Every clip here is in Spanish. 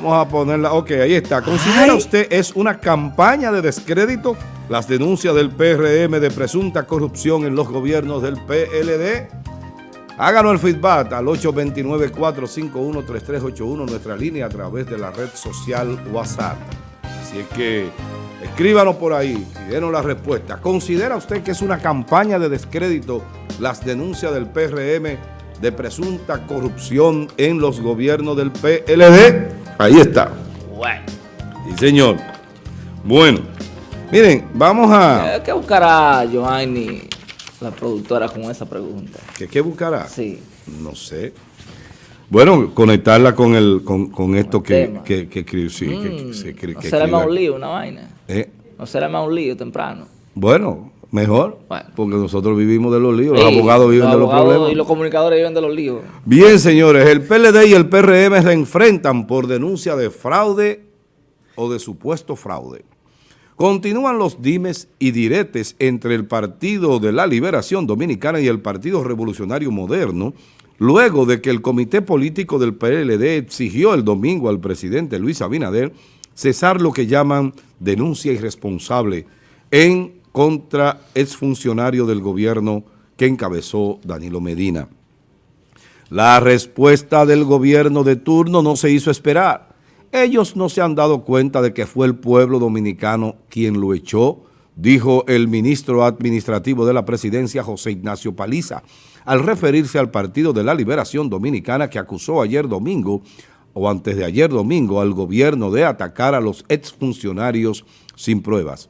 Vamos a ponerla. Ok, ahí está. ¿Considera usted es una campaña de descrédito las denuncias del PRM de presunta corrupción en los gobiernos del PLD? Háganos el feedback al 829-451-3381, nuestra línea a través de la red social WhatsApp. Así es que escríbanos por ahí y denos la respuesta. ¿Considera usted que es una campaña de descrédito las denuncias del PRM de presunta corrupción en los gobiernos del PLD? Ahí está. Bueno. Sí, señor. Bueno, miren, vamos a... ¿Qué buscará Joanny, la productora, con esa pregunta? ¿Qué, qué buscará? Sí. No sé. Bueno, conectarla con el con, con esto que, que, que, sí, que- que, Mm, ¿No será más un lío una vaina? Eh, ¿No será más un lío temprano? Bueno, mejor, Bueno. porque nosotros vivimos de los líos, los abogados viven de los problemas. Y los comunicadores viven de los líos. Bien, señores, el PLD y el PRM se enfrentan por denuncia de fraude o de supuesto fraude. Continúan los dimes y diretes entre el Partido de la Liberación Dominicana y el Partido Revolucionario Moderno, luego de que el Comité Político del PLD exigió el domingo al presidente Luis Abinader cesar lo que llaman denuncia irresponsable en contra exfuncionario del gobierno que encabezó Danilo Medina. La respuesta del gobierno de turno no se hizo esperar. Ellos no se han dado cuenta de que fue el pueblo dominicano quien lo echó, dijo el ministro administrativo de la presidencia José Ignacio Paliza, al referirse al Partido de la Liberación Dominicana que acusó ayer domingo o antes de ayer domingo al gobierno de atacar a los exfuncionarios sin pruebas.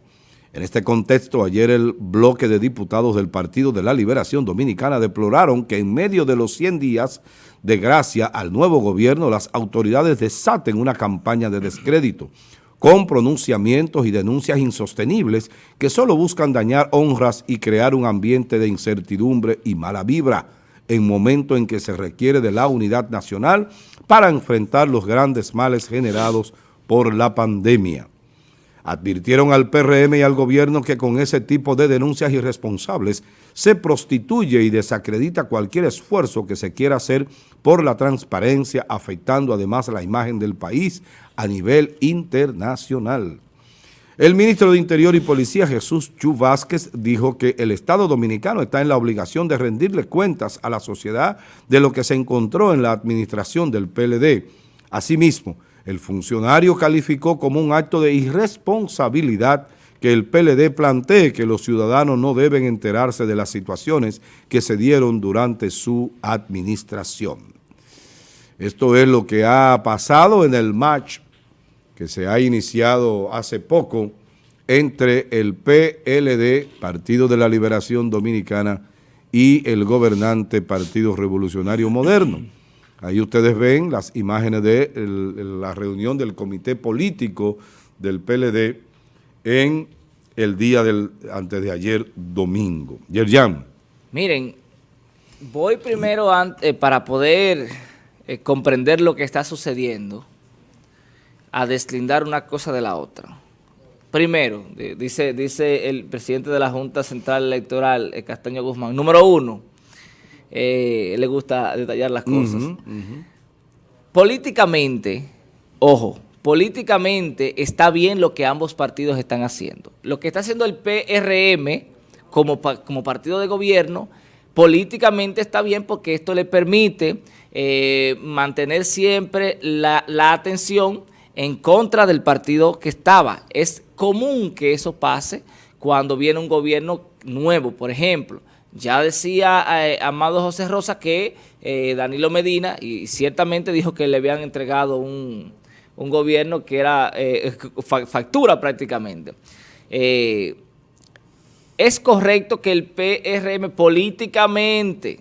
En este contexto, ayer el bloque de diputados del Partido de la Liberación Dominicana deploraron que en medio de los 100 días de gracia al nuevo gobierno, las autoridades desaten una campaña de descrédito con pronunciamientos y denuncias insostenibles que solo buscan dañar honras y crear un ambiente de incertidumbre y mala vibra en momento en que se requiere de la unidad nacional para enfrentar los grandes males generados por la pandemia. Advirtieron al PRM y al gobierno que con ese tipo de denuncias irresponsables se prostituye y desacredita cualquier esfuerzo que se quiera hacer por la transparencia, afectando además la imagen del país a nivel internacional. El ministro de Interior y Policía, Jesús Chu Vázquez, dijo que el Estado Dominicano está en la obligación de rendirle cuentas a la sociedad de lo que se encontró en la administración del PLD. Asimismo, el funcionario calificó como un acto de irresponsabilidad que el PLD plantee que los ciudadanos no deben enterarse de las situaciones que se dieron durante su administración. Esto es lo que ha pasado en el match que se ha iniciado hace poco entre el PLD, Partido de la Liberación Dominicana, y el gobernante Partido Revolucionario Moderno. Ahí ustedes ven las imágenes de la reunión del comité político del PLD en el día del antes de ayer domingo. Yerjan. Miren, voy primero eh, para poder eh, comprender lo que está sucediendo, a deslindar una cosa de la otra. Primero, di- dice, dice el presidente de la Junta Central Electoral, eh, Castaño Guzmán, número uno, eh, le gusta detallar las cosas. Políticamente, ojo, políticamente está bien lo que ambos partidos están haciendo. Lo que está haciendo el PRM como, pa- como partido de gobierno, políticamente está bien porque esto le permite eh, mantener siempre la, la atención en contra del partido que estaba. Es común que eso pase cuando viene un gobierno nuevo, por ejemplo. Ya decía eh, Amado José Rosa que eh, Danilo Medina, y ciertamente dijo que le habían entregado un, un gobierno que era eh, fa- factura prácticamente. Eh, es correcto que el PRM políticamente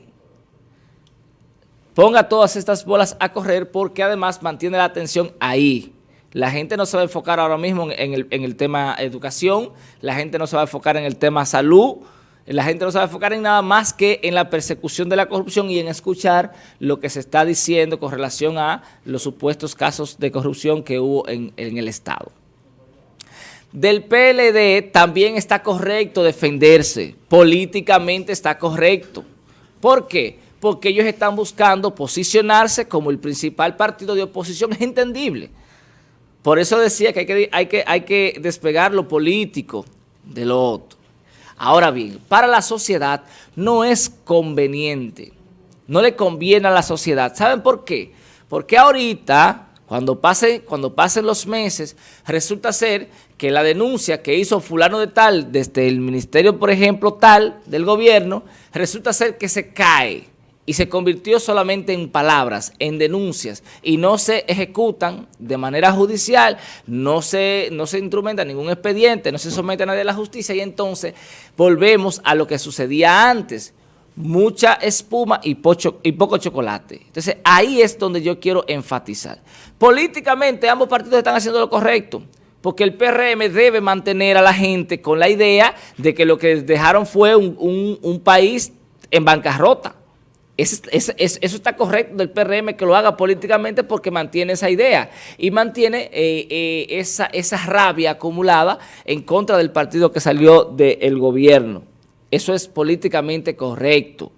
ponga todas estas bolas a correr porque además mantiene la atención ahí. La gente no se va a enfocar ahora mismo en el, en el tema educación, la gente no se va a enfocar en el tema salud, la gente no a enfocar en nada más que en la persecución de la corrupción y en escuchar lo que se está diciendo con relación a los supuestos casos de corrupción que hubo en, en el Estado. Del PLD también está correcto defenderse, políticamente está correcto. ¿Por qué? Porque ellos están buscando posicionarse como el principal partido de oposición, es entendible. Por eso decía que hay que, hay que, hay que despegar lo político de lo otro. Ahora bien, para la sociedad no es conveniente, no le conviene a la sociedad. ¿Saben por qué? Porque ahorita, cuando, pase, cuando pasen los meses, resulta ser que la denuncia que hizo fulano de tal, desde el ministerio, por ejemplo, tal, del gobierno, resulta ser que se cae y se convirtió solamente en palabras, en denuncias, y no se ejecutan de manera judicial, no se, no se instrumenta ningún expediente, no se somete a nadie a la justicia, y entonces volvemos a lo que sucedía antes, mucha espuma y, y poco chocolate. Entonces ahí es donde yo quiero enfatizar. Políticamente ambos partidos están haciendo lo correcto, porque el PRM debe mantener a la gente con la idea de que lo que dejaron fue un, un país en bancarrota. Eso, está correcto del PRM que lo haga políticamente porque mantiene esa idea y mantiene eh, eh, esa, esa rabia acumulada en contra del partido que salió del gobierno. Eso es políticamente correcto.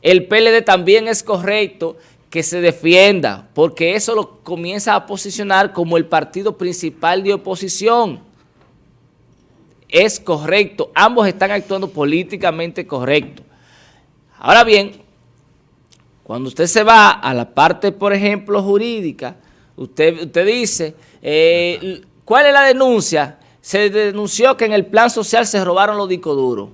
El PLD también es correcto que se defienda, porque eso lo comienza a posicionar como el partido principal de oposición. Es correcto, ambos están actuando políticamente correcto. Ahora bien, cuando usted se va a la parte, por ejemplo, jurídica, usted, usted dice, eh, ¿cuál es la denuncia? Se denunció que en el plan social se robaron los discos duros.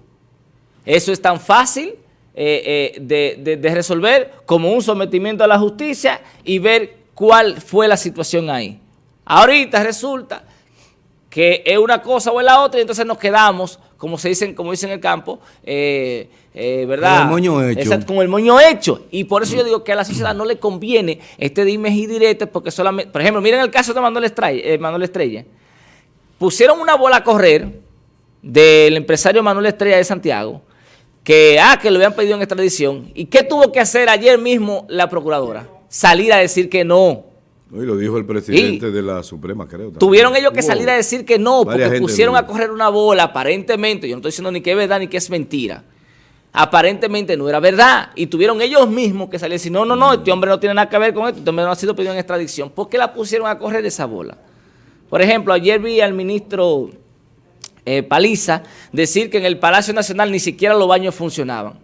Eso es tan fácil eh, eh, de, resolver como un sometimiento a la justicia y ver cuál fue la situación ahí. Ahorita resulta que es una cosa o es la otra y entonces nos quedamos, como se dicen, como dicen en el campo, eh, eh, ¿verdad? Con el moño hecho. con el moño hecho. Y por eso yo digo que a la sociedad no le conviene este dime y direte porque solamente, por ejemplo, miren el caso de Manuel Estrella, eh, Manuel Estrella. Pusieron una bola a correr del empresario Manuel Estrella de Santiago, que, ah, que lo habían pedido en extradición. ¿Y qué tuvo que hacer ayer mismo la procuradora? Salir a decir que no y lo dijo el presidente de la Suprema, creo. Tuvieron ellos que salir a decir que no, porque pusieron a correr una bola, aparentemente, yo no estoy diciendo ni que es verdad ni que es mentira. Aparentemente no era verdad. Y tuvieron ellos mismos que salir y decir, no, no, no, este hombre no tiene nada que ver con esto, este hombre no ha sido pedido en extradición. ¿Por qué la pusieron a correr esa bola? Por ejemplo, ayer vi al ministro eh, Paliza decir que en el Palacio Nacional ni siquiera los baños funcionaban.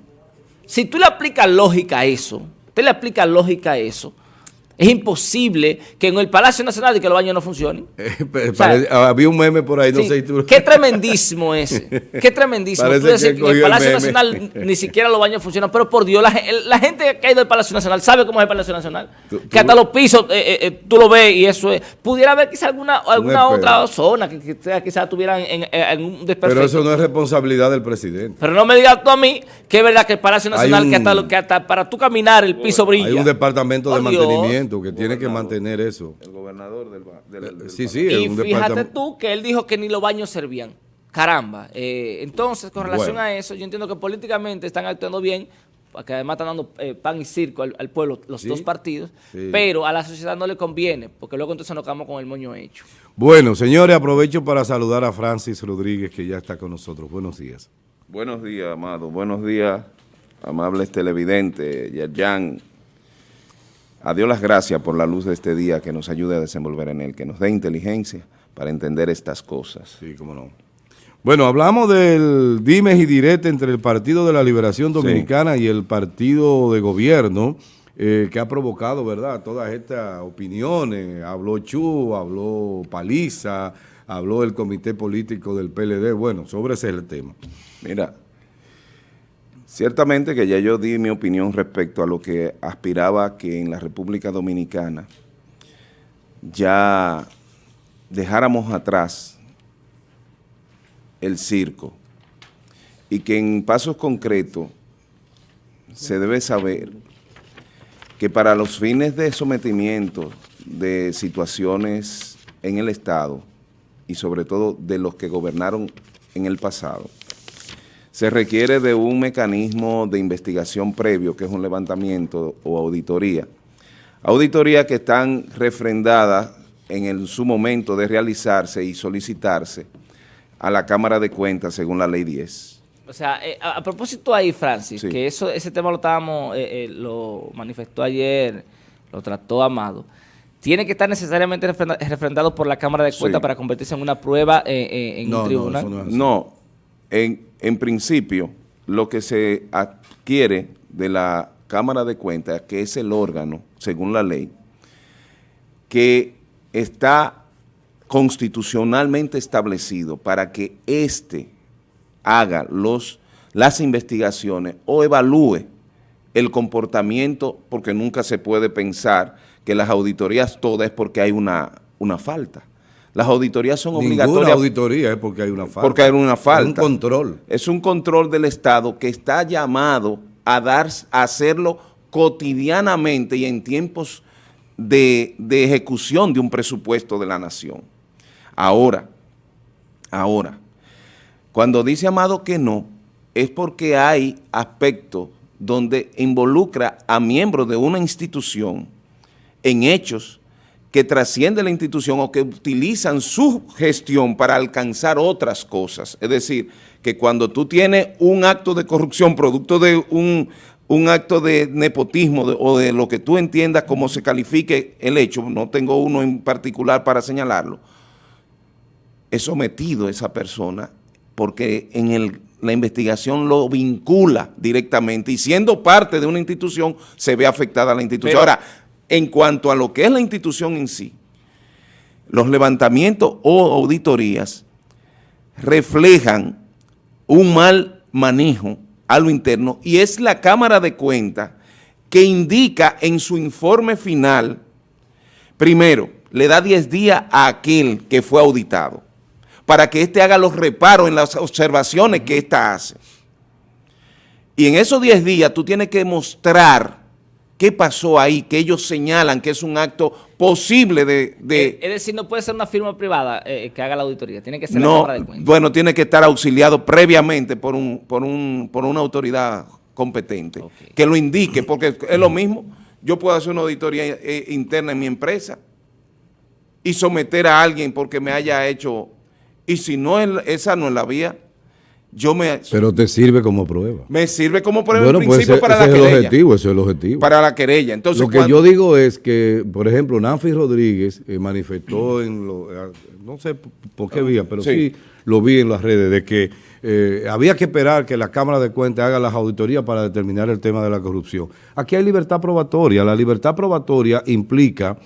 Si tú le aplicas lógica a eso, usted le aplica lógica a eso, es imposible que en el Palacio Nacional de que los baños no funcionen. Eh, había un meme por ahí, no sé si tú... Qué tremendísimo ese. Qué tremendísimo. Tú decir que en el Palacio Nacional ni siquiera los baños funcionan. Pero por Dios, la, gente que ha ido al Palacio Nacional sabe cómo es el Palacio Nacional. que hasta los pisos eh, eh, tú lo ves y eso es. Pudiera haber quizá alguna, alguna otra zona que, quizás tuvieran en, un desperfecto. Pero eso no es responsabilidad del presidente. Pero no me digas tú a mí que es verdad que el Palacio Nacional, que, hasta, que hasta para tú caminar el piso brilla. Hay un departamento de mantenimiento que tiene que mantener eso. El gobernador del, del, Sí, sí. Y fíjate tú que él dijo que ni los baños servían. Caramba. Eh, entonces, con relación a eso, yo entiendo que políticamente están actuando bien, porque además están dando eh, pan y circo al, pueblo, los dos partidos, pero a la sociedad no le conviene, porque luego entonces nos quedamos con el moño hecho. Bueno, señores, aprovecho para saludar a Francis Rodríguez, que ya está con nosotros. Buenos días. Buenos días, amado. Buenos días, amables televidentes, Yerjan, a Dios las gracias por la luz de este día que nos ayude a desenvolver en él, que nos dé inteligencia para entender estas cosas. Sí, cómo no. Bueno, hablamos del dimes y direte entre el Partido de la Liberación Dominicana y el Partido de Gobierno, eh, que ha provocado, ¿verdad?, todas estas opiniones. Habló Chu, habló Paliza, habló el Comité Político del PLD. Bueno, sobre ese es el tema. Mira, Ciertamente que ya yo di mi opinión respecto a lo que aspiraba que en la República Dominicana ya dejáramos atrás el circo y que en pasos concretos se debe saber que para los fines de sometimiento de situaciones en el Estado y sobre todo de los que gobernaron en el pasado, se requiere de un mecanismo de investigación previo, que es un levantamiento o auditoría. Auditoría que están refrendadas en su momento de realizarse y solicitarse a la Cámara de Cuentas según la Ley 10. O sea, eh, a, propósito ahí, Francis, que eso ese tema lo estábamos, eh, eh, lo manifestó ayer, lo trató Amado, tiene que estar necesariamente refrendado por la Cámara de Cuentas para convertirse en una prueba eh, eh, en un tribunal. No, no, en, principio, lo que se adquiere de la Cámara de Cuentas, que es el órgano, según la ley, que está constitucionalmente establecido para que éste haga los, las investigaciones o evalúe el comportamiento, porque nunca se puede pensar que las auditorías todas es porque hay una, una falta. Las auditorías son Ninguna obligatorias. auditoría es porque hay una falta. Porque hay una falta. Es un control. Es un control del Estado que está llamado a, dar, a hacerlo cotidianamente y en tiempos de, de ejecución de un presupuesto de la nación. Ahora, ahora, cuando dice Amado que no, es porque hay aspectos donde involucra a miembros de una institución en hechos que trascienden la institución o que utilizan su gestión para alcanzar otras cosas. Es decir, que cuando tú tienes un acto de corrupción producto de un, un acto de nepotismo o de lo que tú entiendas como se califique el hecho, no tengo uno en particular para señalarlo, es sometido esa persona porque en el, la investigación lo vincula directamente y siendo parte de una institución se ve afectada la institución. Ahora, en cuanto a lo que es la institución en sí, los levantamientos o auditorías reflejan un mal manejo a lo interno y es la Cámara de Cuentas que indica en su informe final, primero, le da 10 días a aquel que fue auditado para que éste haga los reparos en las observaciones que ésta hace. Y en esos 10 días tú tienes que mostrar qué pasó ahí, que ellos señalan que es un acto posible de... Eh, es decir, no puede ser una firma privada eh, que haga la auditoría, tiene que ser no, la Cámara de Cuentas. Bueno, tiene que estar auxiliado previamente por, un, por, un, por una autoridad competente okay. que lo indique, porque es lo mismo, yo puedo hacer una auditoría eh, interna en mi empresa y someter a alguien porque me haya hecho y si no es, esa no es la vía, yo me... Pero te sirve como prueba. Me sirve como prueba bueno, en pues principio pues para ese la es querella. El objetivo, eso es el objetivo. Para la querella. Entonces, lo que cuando... yo digo es que, por ejemplo, Nanfi Rodríguez eh, manifestó en lo, eh, no sé por qué vía, pero sí. sí. lo vi en las redes, de que eh, había que esperar que la Cámara de Cuentas haga las auditorías para determinar el tema de la corrupción. Aquí hay libertad probatoria. La libertad probatoria implica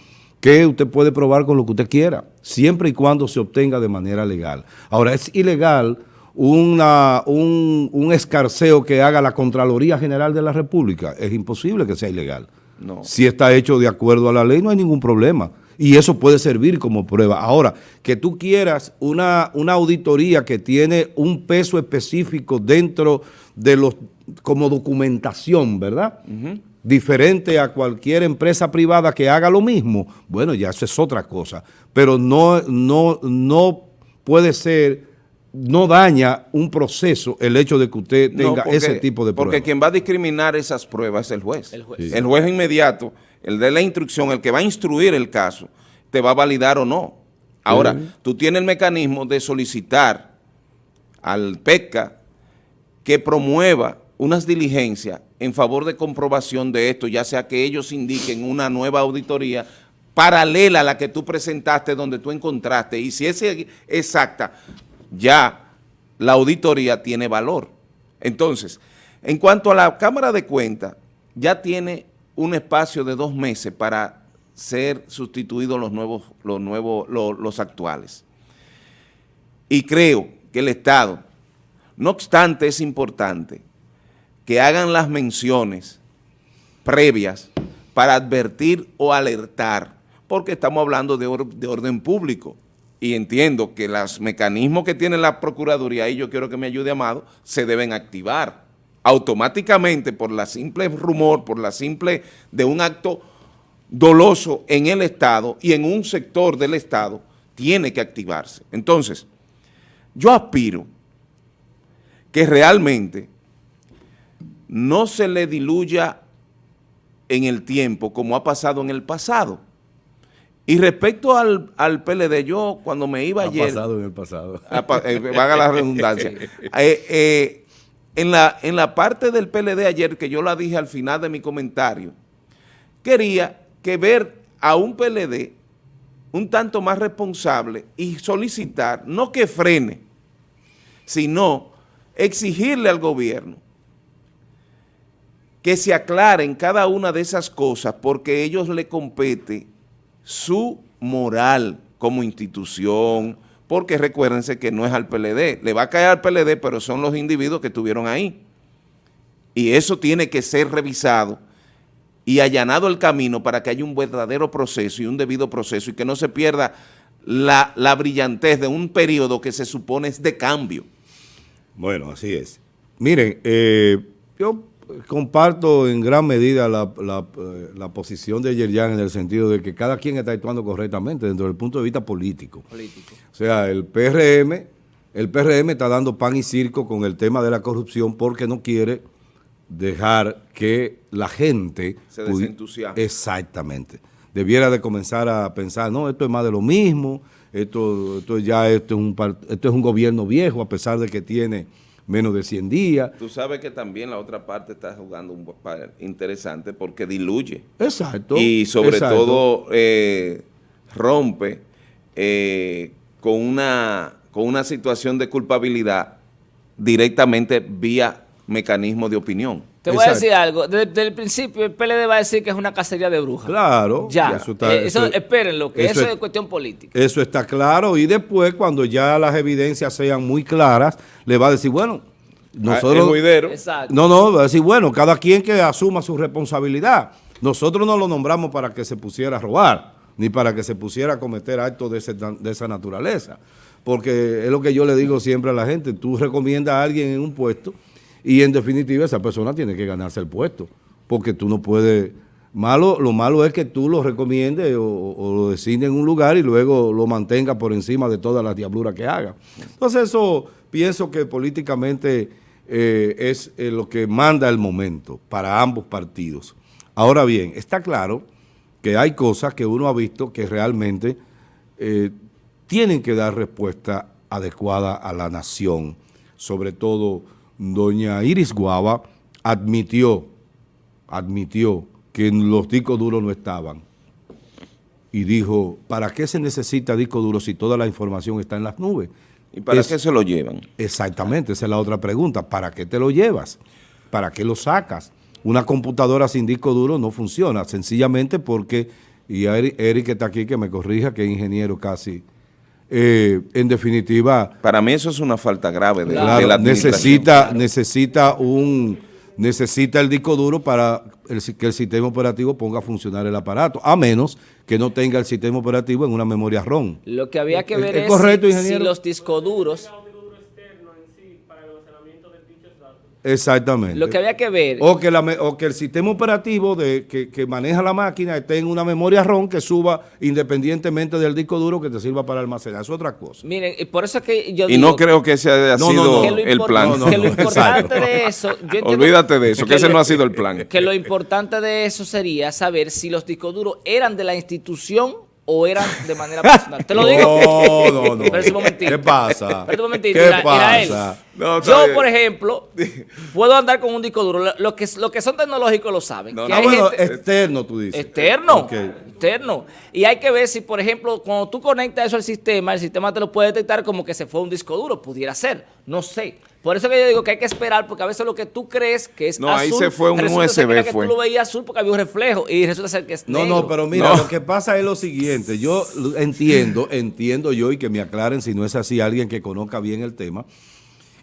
que usted puede probar con lo que usted quiera, siempre y cuando se obtenga de manera legal. Ahora, es ilegal una, un, un, escarceo que haga la Contraloría General de la República. Es imposible que sea ilegal. No. Si está hecho de acuerdo a la ley, no hay ningún problema. Y eso puede servir como prueba. Ahora, que tú quieras una, una auditoría que tiene un peso específico dentro de los, como documentación, ¿verdad? Uh -huh diferente a cualquier empresa privada que haga lo mismo, bueno, ya eso es otra cosa. Pero no, no, no puede ser, no daña un proceso el hecho de que usted tenga no, porque, ese tipo de pruebas. Porque quien va a discriminar esas pruebas es el juez. El juez, sí. el juez inmediato, el de la instrucción, el que va a instruir el caso, te va a validar o no. Ahora, sí. tú tienes el mecanismo de solicitar al PECA que promueva unas diligencias en favor de comprobación de esto, ya sea que ellos indiquen una nueva auditoría paralela a la que tú presentaste donde tú encontraste, y si es exacta, ya la auditoría tiene valor. Entonces, en cuanto a la Cámara de Cuentas, ya tiene un espacio de dos meses para ser sustituidos los nuevos, los nuevos, los, actuales. Y creo que el Estado, no obstante es importante, que hagan las menciones previas para advertir o alertar, porque estamos hablando de orden público y entiendo que los mecanismos que tiene la Procuraduría, y yo quiero que me ayude Amado, se deben activar automáticamente por la simple rumor, por la simple de un acto doloso en el Estado y en un sector del Estado, tiene que activarse. Entonces, yo aspiro que realmente no se le diluya en el tiempo como ha pasado en el pasado. Y respecto al, al PLD, yo cuando me iba ha ayer... Ha pasado en el pasado. Eh, vaga la redundancia. eh, eh, en, la, en la parte del PLD ayer, que yo la dije al final de mi comentario, quería que ver a un PLD un tanto más responsable y solicitar, no que frene, sino exigirle al gobierno que se aclaren cada una de esas cosas porque ellos le compete su moral como institución, porque recuérdense que no es al PLD, le va a caer al PLD, pero son los individuos que estuvieron ahí. Y eso tiene que ser revisado y allanado el camino para que haya un verdadero proceso y un debido proceso y que no se pierda la, la brillantez de un periodo que se supone es de cambio. Bueno, así es. Miren, eh, yo comparto en gran medida la, la, eh, la posición de Yerjan en el sentido de que cada quien está actuando correctamente dentro del punto de vista político. Político. O sea, el PRM, el PRM está dando pan y circo con el tema de la corrupción porque no quiere dejar que la gente... Se desentusiasme. Exactamente. Debiera de comenzar a pensar, no, esto es más de lo mismo, esto, esto ya esto es, un, esto es un gobierno viejo, a pesar de que tiene menos de 100 días. Tú sabes que también la otra parte está jugando un papel interesante porque diluye. Exacto. y sobre exacto. todo eh, rompe eh, con, una, con una situación de culpabilidad directamente vía mecanismo de opinión. Te voy a decir algo. Desde, desde el principio el PLD va a decir que es una cacería de brujas. Claro. Ya. Eso, está- Eh, eso- eso- espérenlo, que eso eso, es- es cuestión política. Eso está claro y después cuando ya las evidencias sean muy claras, le va a decir, bueno, Ah, el nosotros... No, no, va a decir, bueno, cada quien que asuma su responsabilidad. Nosotros no lo nombramos para que se pusiera a robar, ni para que se pusiera a cometer actos de, ese- de esa naturaleza. Porque es lo que yo le digo siempre a la gente, tú recomiendas a alguien en un puesto y en definitiva esa persona tiene que ganarse el puesto, porque tú no puedes... Malo, lo malo es que tú lo recomiendes o, lo designes en un lugar y luego lo mantengas por encima de todas las diabluras que haga. Entonces eso pienso que políticamente eh, es eh, lo que manda el momento para ambos partidos. Ahora bien, está claro que hay cosas que uno ha visto que realmente eh, tienen que dar respuesta adecuada a la nación. Sobre todo, doña Iris Guava admitió, admitió que los discos duros no estaban. Y dijo, ¿para qué se necesita disco duro si toda la información está en las nubes? ¿Y para Es- qué se lo llevan? Exactamente, esa es la otra pregunta. ¿Para qué te lo llevas? ¿Para qué lo sacas? Una computadora sin disco duro no funciona, sencillamente porque, y Eric, Eric que está aquí, que me corrija, que es ingeniero casi, eh, en definitiva, Para mí eso es una falta grave de, de claro, la administración. necesita, necesita un necesita el disco duro para el que el sistema operativo ponga a funcionar el aparato, a menos que no tenga el sistema operativo en una memoria ROM. Lo que había que ¿Es- ver es es, correcto, si- los discoduros, Exactamente. lo que había que ver, O que, la o que el sistema operativo de, que, que maneja la máquina esté en una memoria ROM que suba independientemente del disco duro que te sirva para almacenar. Es otra cosa. miren, y por eso es que yo Y digo no creo que ese haya No, no, sido no. lo, el plan. No, no, que lo no, importante exacto. de eso, yo Olvídate de eso, que ese lo- no ha sido el plan. que lo importante de eso sería saber si los discos duros eran de la institución o eran de manera personal. Te lo digo. No, no, no. Espérate un momentito. ¿Qué pasa? Espérate un momentito. ¿Qué Mira, pasa? No, Yo, bien. por ejemplo, puedo andar con un disco duro. Lo- Los que, los que son tecnológicos lo saben. No, que no, hay bueno, gente- externo tú dices. Externo, Ok. externo. Y hay que ver si, por ejemplo, cuando tú conectas eso al sistema, el sistema te lo puede detectar como que se fue un disco duro. Pudiera ser, no sé. Por eso que yo digo que hay que esperar, porque a veces lo que tú crees que es No, ahí azul, se fue un resulta ser que USB que fue. tú lo veías azul porque había un reflejo y resulta ser que es No, negro. no, pero mira, No. lo que pasa es lo siguiente. Yo entiendo, entiendo yo y que me aclaren si no es así alguien que conozca bien el tema,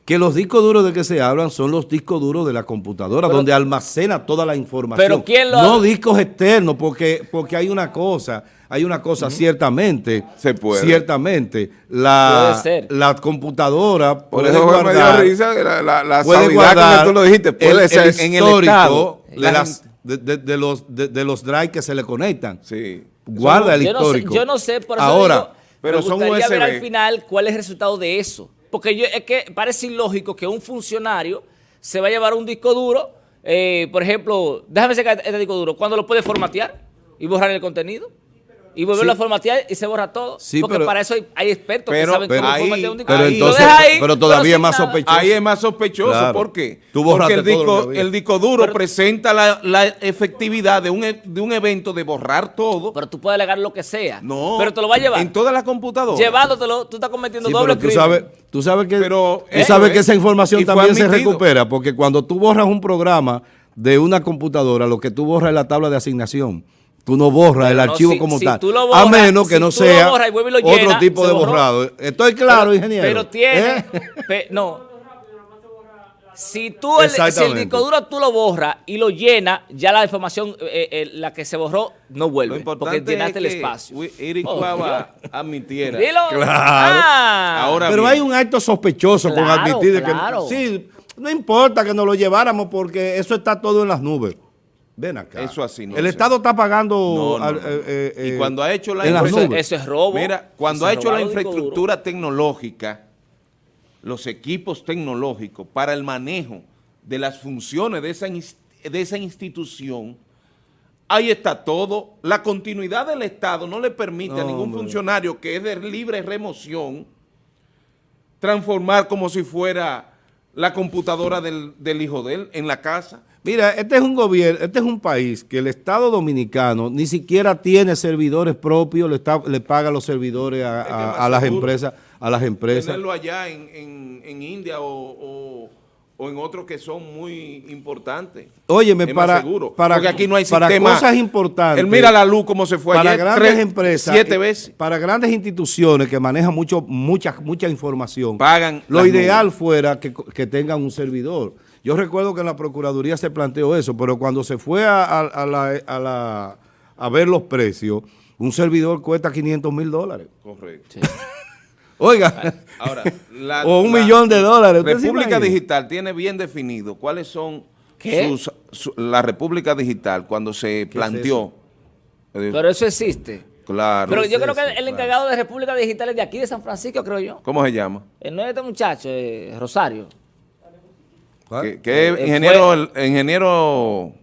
que los discos duros de que se hablan son los discos duros de la computadora, Pero- donde almacena toda la información. Pero ¿quién lo- No discos externos, porque, porque hay una cosa, hay una cosa ciertamente, Se puede. ciertamente, la, Puede ser. la computadora Por puede eso fue me dio guardar- risa la, la, la puede guardar con que tú lo dijiste. Puede el, ser el en el histórico estado. de, la las- gente- de, de- de los, de, de los drives que se le conectan. sí. Guarda el yo no sé, histórico. yo no sé, por eso Ahora, digo, pero me son gustaría ver al final cuál es el resultado de eso. Porque yo, es que parece ilógico que un funcionario se va a llevar un disco duro, eh, por ejemplo, déjame sacar este disco duro, cuando lo puede formatear y borrar el contenido. Y vuelve Sí. a formatear y se borra todo. Sí, porque pero- para eso hay, hay expertos pero- que saben pero cómo ahí- formatear un disco. pero Y lo entonces- ahí, pero todavía es más nada. sospechoso. Ahí es más sospechoso. Claro. ¿Por qué? Tú Porque el disco, el disco duro Pero- presenta la, la efectividad de un, e- de un evento de borrar todo. Pero tú puedes alegar lo que sea. no. Pero te lo va a llevar. En todas las computadoras. Llevándotelo, tú estás cometiendo Sí, doble pero tú crimen. sabes, tú sabes que, Pero tú sabes es. que esa información también se recupera, porque cuando tú borras un programa de una computadora, lo que tú borras es la tabla de asignación. Tú no borras Pero el no, archivo si- como si tal. tú lo a menos que si no tú lo sea borras y vuelve y lo otro tipo de borrado. Estoy claro, ingeniero. Pero tiene. ¿Eh? pe- no. Si tú, el, si el disco duro tú lo borras y lo llenas, ya la información, eh, eh, la que se borró, no Lo vuelve. importante porque llenaste es el espacio. Eric Oh, Cuava admitiera. Dilo. Claro. Ah. Ahora Pero bien. hay un acto sospechoso con admitir claro. que sí, no importa que nos lo lleváramos porque eso está todo en las nubes. Ven acá. Eso así no El se- Estado está pagando No, no, al- no. eh, eh, y eh, cuando ha hecho la es robo. Mira, cuando ha hecho la infraestructura tecnológica, los equipos tecnológicos para el manejo de las funciones de esa, ins- de esa institución, ahí está todo. La continuidad del Estado no le permite a ningún hombre. funcionario que es de libre remoción transformar como si fuera la computadora del, del hijo de él en la casa. Mira, este es un gobierno, este es un país que el Estado Dominicano ni siquiera tiene servidores propios, le, está- le paga los servidores a, las empresas, a las empresas. Tenerlo allá en, en- en India o, o- o en otros que son muy importantes. Óyeme, para, seguro, para, porque aquí no hay para sistema. cosas importantes. Él mira la luz como se fue para ayer, grandes tres- empresas, siete y- veces. para grandes instituciones que manejan mucho, mucha, mucha información, Pagan lo ideal nubes. fuera que, que tengan un servidor. Yo recuerdo que en la Procuraduría se planteó eso, pero cuando se fue a, a- a la- a la- a ver los precios, un servidor cuesta 500 mil dólares. Correcto. Oiga, Ahora, la- o un la millón de dólares. ¿usted se República? Digital tiene bien definido cuáles son ¿Qué? sus... su- la República Digital cuando se planteó. eh, Pero eso existe. claro. Pero yo creo que el claro. encargado de República Digital es de aquí, de San Francisco, creo yo. ¿Cómo se llama? El no es este muchacho, eh, Rosario. Que, que Eh, ingeniero, fue- el- ingeniero...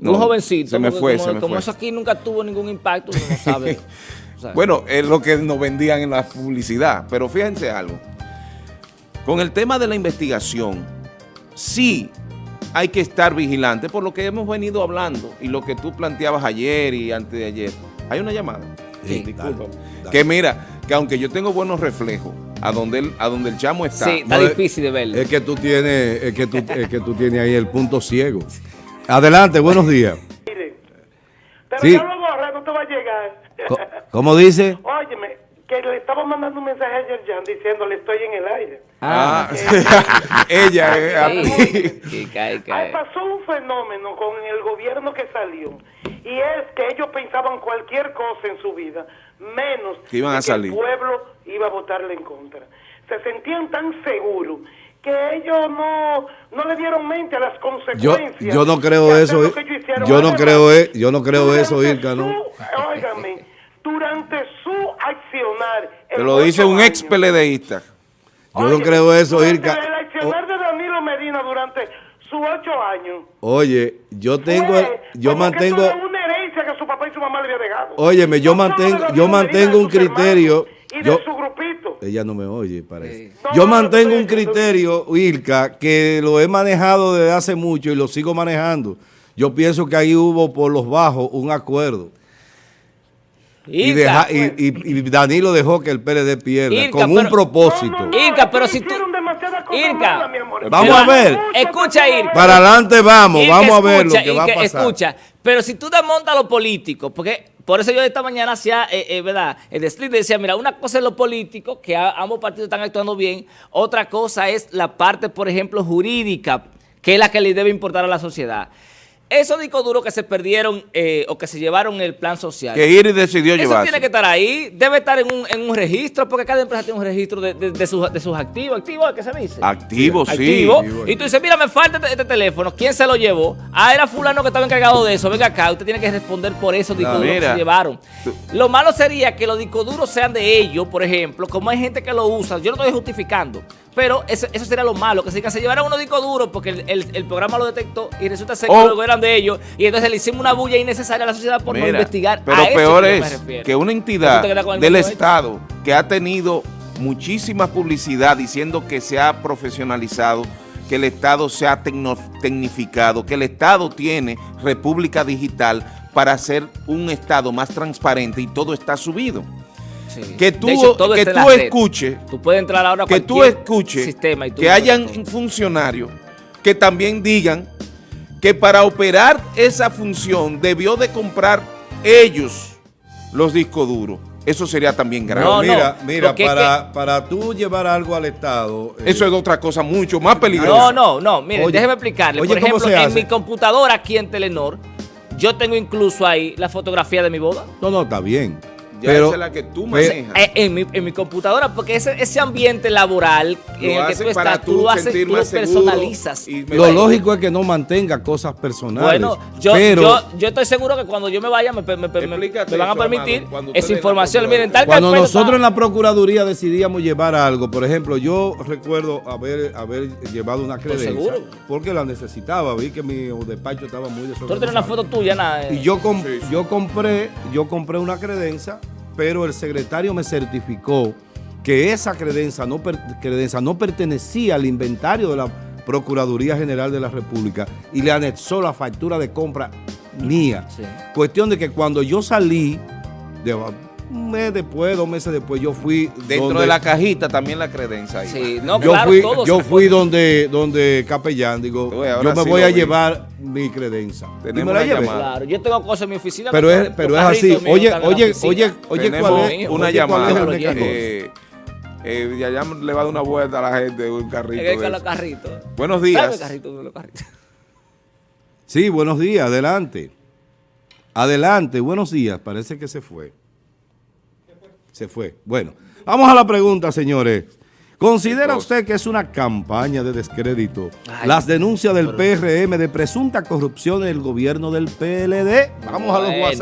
No, un jovencito. Se me fue, como, se me como fue. eso aquí nunca tuvo ningún impacto, uno no sabe. O sea, Bueno, es lo que nos vendían en la publicidad. Pero fíjense algo. Con el tema de la investigación, sí hay que estar vigilante por lo que hemos venido hablando y lo que tú planteabas ayer y antes de ayer. Hay una llamada. Sí, Disculpa. dale, dale. Que mira, que aunque yo tengo buenos reflejos, a donde el, a donde el chamo está, sí, está No, difícil de verlo. Es que tú tienes, es que tú, es que tú tienes ahí el punto ciego. Adelante, buenos días. Mire, pero Sí. ya lo borré, no te va a llegar. ¿Cómo dice? Óyeme, que le estaba mandando un mensaje a Yerjan diciéndole estoy en el aire. Ah, ella es a Sí, ti. pasó un fenómeno con el gobierno que salió y es que ellos pensaban cualquier cosa en su vida, menos Que iban a salir. el pueblo iba a votarle en contra. Se sentían tan seguros que ellos no, no le dieron mente a las Yo, consecuencias. yo no creo eso. eh. hicieron. Yo no creo, eh, yo no creo eso, Irka, ¿no? su- óigame, durante su accionar. Te lo dice un ex PLDista. Yo no creo eso, Irka. El accionar de Danilo Medina durante sus ocho años. Oye, yo tengo, yo mantengo, papá y su mamá le había dejado. Óyeme, yo mantengo- yo mantengo un criterio, Y yo- de su grupito. ella no me oye, parece. Sí. Yo mantengo un criterio, Irka, que lo he manejado desde hace mucho y lo sigo manejando. Yo pienso que ahí hubo por los bajos un acuerdo. Y, deja- y, y- y Danilo dejó que el PLD pierda Irka, con un pero- propósito. No, no, no, Irka, pero si tú- Irka, malas, mi amor. Vamos Pero- a ver. Escucha, Irka. Para adelante vamos, Irka, vamos a ver lo que va a pasar. Escucha, pero si tú desmontas lo político, porque por eso yo esta mañana hacía, eh, eh, ¿verdad? El split decía, mira, una cosa es lo político, que a- ambos partidos están actuando bien, otra cosa es la parte, por ejemplo, jurídica, que es la que le debe importar a la sociedad. Esos discos duros que se perdieron eh, o que se llevaron en el plan social. Que Iris decidió Eso llevarse. tiene que estar ahí, debe estar en un, en un registro, porque cada empresa tiene un registro de, de- de sus, de sus activos. ¿Activos qué se dice? Activo, sí. activo. activo. Y tú dices, mira, me falta este, este teléfono. ¿Quién se lo llevó? Ah, era fulano que estaba encargado de eso. Venga acá, usted tiene que responder por esos discos duros que se llevaron. tú- Lo malo sería que los discos duros sean de ellos, por ejemplo, como hay gente que lo usa. Yo no estoy justificando. Pero eso, eso sería lo malo, que se, que se llevaran unos discos duros porque el, el- el programa lo detectó y resulta ser que O- luego eran de ellos y entonces le hicimos una bulla innecesaria a la sociedad por no investigar Pero a eso peor que es que una ¿Tú entidad del hecho? Estado que ha tenido muchísima publicidad diciendo que se ha profesionalizado, que el Estado se ha tecnificado, que el Estado tiene República Digital para hacer un Estado más transparente y todo está subido. Sí. Que tú, hecho, todo que tú escuches Tú puedes entrar ahora a que tú escuches sistema y tú que hayan todo. funcionarios que también digan que para operar esa función debió de comprar ellos los discos duros. Eso sería también grave. No, mira, no, mira, porque es para, para tú llevar algo al Estado... eh, Eso es otra cosa mucho más No, peligrosa. no, no, mire, Oye, déjeme explicarle. oye, Por ¿cómo ejemplo, en mi computadora aquí en Telenor, yo tengo incluso ahí la fotografía de mi boda. No, no, está bien. Ya pero, esa es la que tú pe- manejas. Eh, en, mi, en mi computadora, porque ese, ese ambiente laboral en el que tú para estás, tú tú lo haces, tú lo personalizas. y Lo lógico es que no mantenga cosas personales. Bueno, yo, pero yo, yo estoy seguro que cuando yo me vaya me, me- me- me- Explícate me van a permitir esa información. Miren, tal cuando nosotros está- en la Procuraduría decidíamos llevar algo, por ejemplo, yo recuerdo haber, haber llevado una credencia seguro. porque la necesitaba, vi que mi despacho estaba muy Tú desorganizado. tienes una foto tuya, nada. eh. Y yo, com- Sí, sí. yo compré, yo compré una credencia, pero el secretario me certificó que esa credencia no, per- credencia no pertenecía al inventario de la Procuraduría General de la República y le anexó la factura de compra mía. Sí. Cuestión de que cuando yo salí, de, un mes después, dos meses después, yo fui Dentro donde- de la cajita también la credencia ahí. Sí, no, yo claro, fui, yo fui donde, donde capellán, digo, yo me sí voy a vi. llevar mi credencia. Y Tenemos me la una llevé. llamada. Claro, yo tengo cosas en mi oficina. Pero que es, pero es así. Oye, oye, oye, oye, ¿cuál es? una oye, ¿cuál es llamada. Eh, eh, ya, ya le va a dar una vuelta a la gente un carrito. Con los carritos. Buenos días. carrito, los carritos. Sí, buenos días, adelante. Adelante, buenos días. Parece que se fue. Se fue. Bueno, vamos a la pregunta, señores. ¿Considera usted que es una campaña de descrédito Ay, las denuncias del PRM de presunta corrupción en el gobierno del PLD? Vamos a los. WhatsApp.